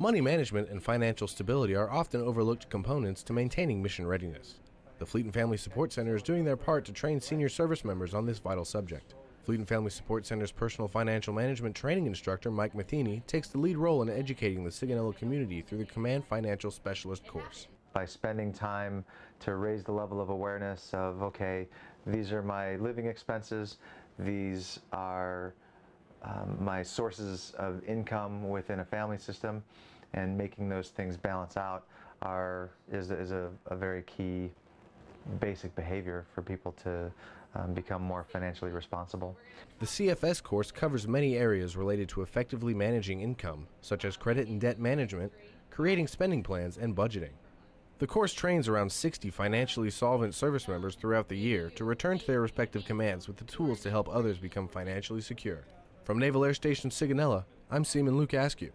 Money management and financial stability are often overlooked components to maintaining mission readiness. The Fleet and Family Support Center is doing their part to train senior service members on this vital subject. Fleet and Family Support Center's personal financial management training instructor, Mike Matheny, takes the lead role in educating the Sigonella community through the Command Financial Specialist course. By spending time to raise the level of awareness of, okay, these are my living expenses, these are um, my sources of income within a family system and making those things balance out are is, is a, a very key basic behavior for people to um, become more financially responsible. The CFS course covers many areas related to effectively managing income, such as credit and debt management, creating spending plans, and budgeting. The course trains around 60 financially solvent service members throughout the year to return to their respective commands with the tools to help others become financially secure. From Naval Air Station Sigonella, I'm Seaman Luke Askew.